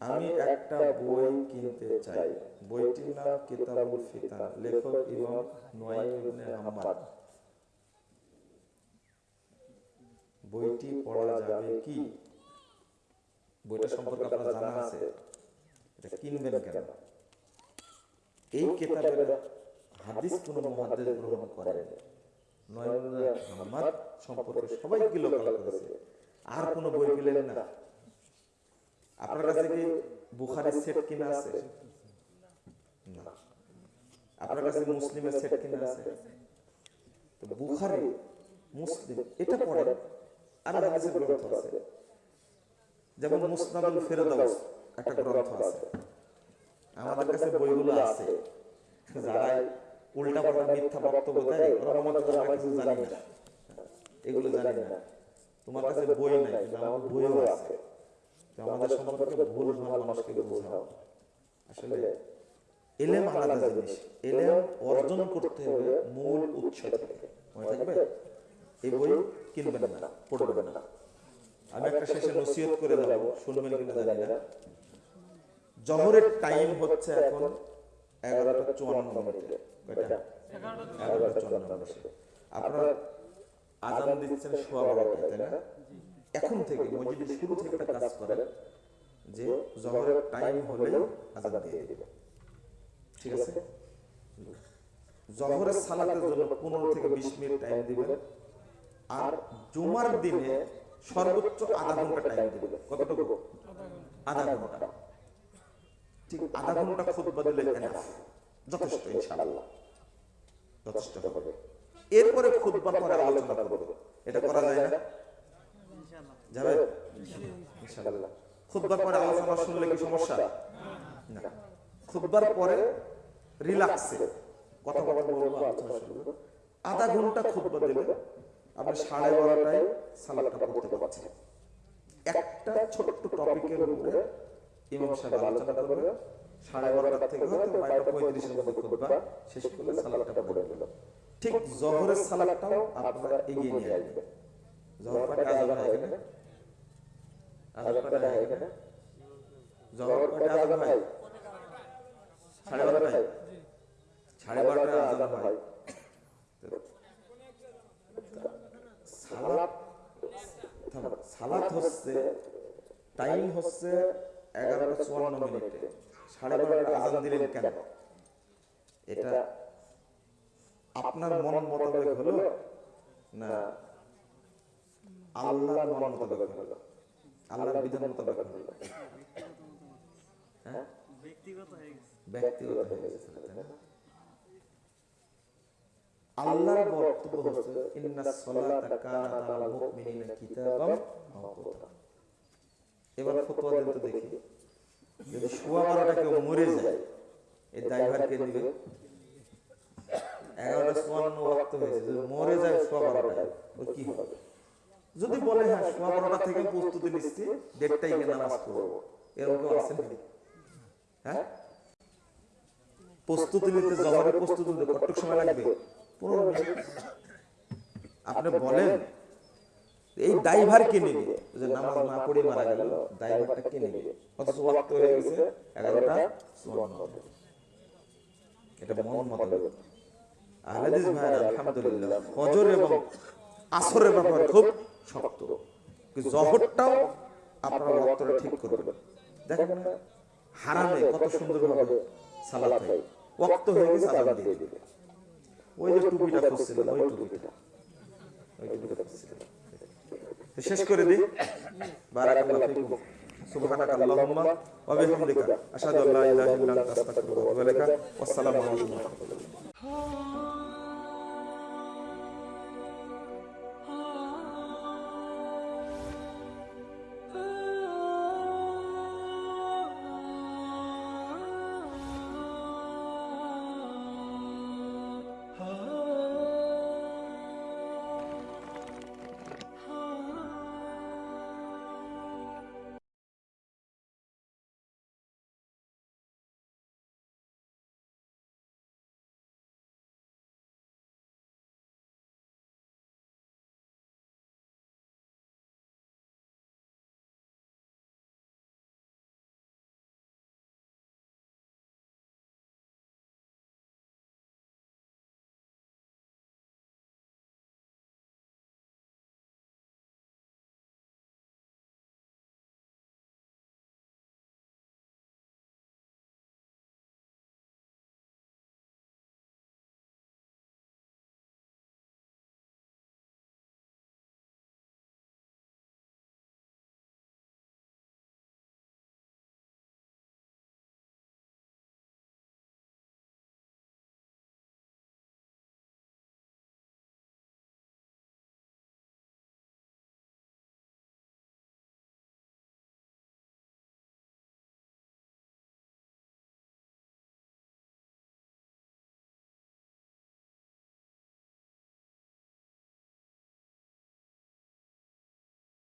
আমি একটা বই কিনতে চাই। বইটির নাম কিতাবুল ফিতান। লেখক ইমাম নোয়াইম ইবনে হাম্মাদ বইটি পড়া যাবে কি? বইটা সম্পর্কে আপনার জানা আছে। এটা কিনবেন কেন? এই কিতাবের হাদিস কোন মুহাদ্দিস গ্রহণ করেন। ইবনে হাম্মাদ সম্পর্কে সবাই কিলো করেছে। আর কোনো বই পেলেন না। আপনার কাছে কি বুখারের সেট কিনা আছে? না। আপনার কাছে মুসলিমের সেট কিনা আছে? তো বুখারি মুসলিম এটা আর হাদিসের গ্রন্থ আছে। যেমন মুসনাদুল ফেরদাউস একটা গ্রন্থ আছে। আমাদের কাছে বইগুলো আছে। যারা উল্টা পাল্টা মিথ্যা বক্তব্য দেয় ওরা করে আমরা কিছু জানি না। এগুলো জানি না। তোমার কাছে বই নাই কিন্তু আমার বইও আছে। তো আমাদের সম্পর্কে ভুল ভালো মানুষকে বোঝাও। আসলে এলেম আলাদা জিনিস। এলেম অর্জন করতে হবে মূল উৎস থেকে। মনে থাকবে? এই বই কিনবেন না পড়বেন না। আমি একটা শেষে নসিহত করে যাব শুনবেন কিনা জানি না। জহরের টাইম হচ্ছে এখন এগারোটা চুয়ান্ন মিনিটে। কয়টা? এগারোটা চুয়ান্ন মিনিটে। আপনারা আজান দিচ্ছেন সোয়া বারোটায় তাই না? এখন থেকে মসজিদে শুরু থেকে একটা কাজ করেন যে জহরের টাইম হলেও আজান দিয়ে দিবে ঠিক আছে? জহরের সালাতের জন্য পনেরো থেকে বিশ মিনিট টাইম দিবেন। আর জুমার দিনে সর্বোচ্চ আধা ঘণ্টা টাইম দিবেন। কতটুকু? আধা ঘণ্টা। ঠিক আধা ঘণ্টা খুতবা দিলে enough, যথেষ্ট ইনশাআল্লাহ। যথেষ্ট হবে। এরপরে খুতবার পরে আলোচনা করব। এটা করা যায় না? যাবে? ইনশাআল্লাহ খুতবার পরে আলোচনা শুনলে কি সমস্যা? না। খুতবার পরে রিল্যাক্সে কথা বলা বলব আলোচনা শুনব। আধা ঘণ্টা খুতবা দিলে আপনি সাড়ে বারোটায় সালাদটা পড়তে পারছেন। একটা ছোট্ট টপিকের উপরে ইমাম সাহেব আলোচনা করবে। সাড়ে বারোটা থেকে হয়তো বারোটা পঁয়ত্রিশের মধ্যে খুতবা। শেষ করলে সালাদটা পড়ে দিল ঠিক জহরের সালাদটাও আপনারা এগিয়ে নিয়ে আসবেন। জহর আজান হয় এখানে আজান হয় এখানে জহর কয়টা আজান হয়? সাড়ে বারোটায় সাড়ে বারোটায় আজান হয়। সালাত সালাত হচ্ছে টাইম হচ্ছে এগারোটা চুয়ান্ন মিনিটে। সাড়ে বারোটা আজান দিলেন কেন? এটা আপনার মন মোতাবেক হলো? না। আল্লাহর মন মোতাবেক হলো। বিধান মোতাবেক হলো। হ্যাঁ? ব্যক্তিগত হয়ে গেছে, তাই না? আল্লাহর বক্তব্য হচ্ছে, ইন্না সলাতা কানাত আলাল মুমিনিনা কিতাবাম মাওকুতা। এবার ফতোয়া দেন তো দেখি, যদি সোয়া বারোটা কেউ মরে যায়, এই ড্রাইভার কে দিবে। এগারোটা চুয়ান্ন ওয়াক্ত হয়েছে, যদি মরে যায় সোয়া বারোটায় ও কি হবে? যদি বলে হ্যাঁ সোয়া বারোটা থেকে প্রস্তুতি নিচ্ছি দেড়টাই গিয়ে নামাজ পড়ব। এরকম আছেন হ্যাঁ? প্রস্তুতি নিতে প্রস্তুতি নিতে সময় লাগবে? আপনি বলেন, এই ড্রাইভার কে নেবে? যে নামাজ না পড়ে মারা গেল, ড্রাইভারটা কে নেবে? হয়ে গেছে এগারোটা এটা মন আহলাদিস আলহামদুলিল্লাহ, ফজর এবং আসরের ব্যাপার খুব শক্ত। জহরটাও আপনারা ওয়াক্তটা ঠিক করবেন। দেখেন হারামে কত সুন্দরভাবে সালাত হয় ওয়াক্ত হয়ে গেছে আজান দিয়ে দিবে ওই যে টুপিটা খুঁজছিলেন ওই টুপিটা। ওই টুপিটা খুঁজছিলেন শেষ করে দিই। বারাকাল্লাহু ফিকুম। ওয়া বিহামদিকা। আশহাদু আল্লা ইলাহা ইল্লা আনতা আস্তাগফিরুকা ওয়া আতুবু ইলাইকা ওয়াসসালামু আলাইকুম ওয়া রাহমাতুল্লাহ।